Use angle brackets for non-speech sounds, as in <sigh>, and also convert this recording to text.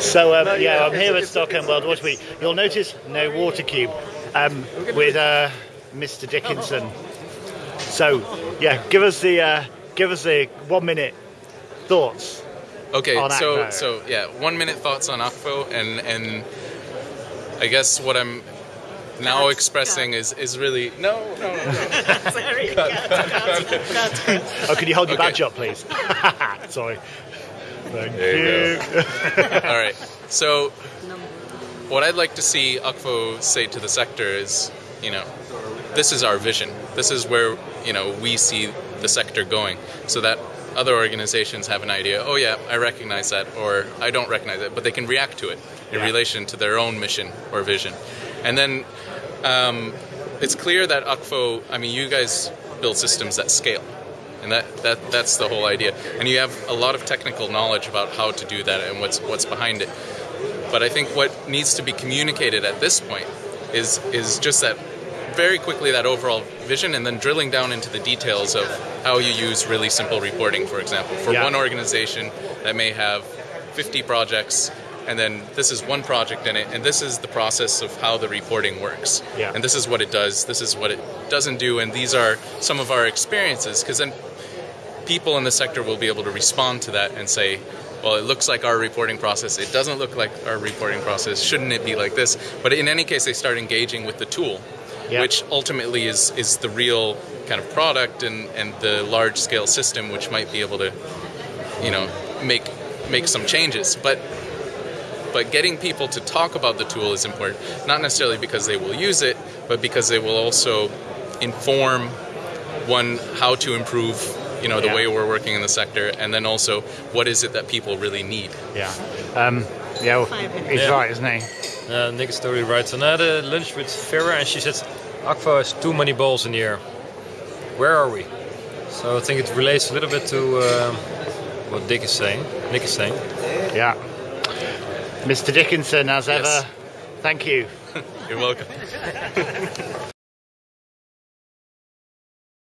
So um, yeah, I'm here at Stockholm World Water Week. You'll notice no water cube um, with uh, Mr. Dickinson. So yeah, give us the uh, give us the one minute thoughts. Okay, on so Akvo. so yeah, one minute thoughts on Akvo, and and I guess what I'm now Cut, expressing cut. is is really no no no. no. <laughs> Sorry. Cut, cut, cut. Oh, could you hold your Okay. badge up, please? <laughs> Sorry. Thank There you you. <laughs> All right, so what I'd like to see Akvo say to the sector is, you know, this is our vision. This is where you know we see the sector going, so that other organizations have an idea. Oh yeah, I recognize that, or I don't recognize it, but they can react to it in Yeah. relation to their own mission or vision. And then um, it's clear that Akvo. I mean, you guys build systems that scale. And that, that that's the whole idea. And you have a lot of technical knowledge about how to do that and what's what's behind it. But I think what needs to be communicated at this point is is just that very quickly that overall vision and then drilling down into the details of how you use really simple reporting, for example. For Yeah. one organization that may have 50 projects and then this is one project in it and this is the process of how the reporting works. Yeah. And this is what it does, this is what it doesn't do and these are some of our experiences because then people in the sector will be able to respond to that and say, well, it looks like our reporting process. It doesn't look like our reporting process. Shouldn't it be like this? But in any case, they start engaging with the tool, Yeah. which ultimately is, is the real kind of product and, and the large scale system, which might be able to, you know, make make some changes. But but getting people to talk about the tool is important, not necessarily because they will use it, but because they will also inform one how to improve you know the Yeah. way we're working in the sector and then also what is it that people really need Yeah. Um, yeah. Well, Five he's Yeah. right, isn't he? Uh, Nick is totally right. And I had a lunch with Vera and she said, Akvo has too many balls in the air. Where are we? So I think it relates a little bit to um, what Dick is saying. Nick is saying. Yeah. Mr. Dickinson, as Yes. ever, thank you. <laughs> you're welcome <laughs>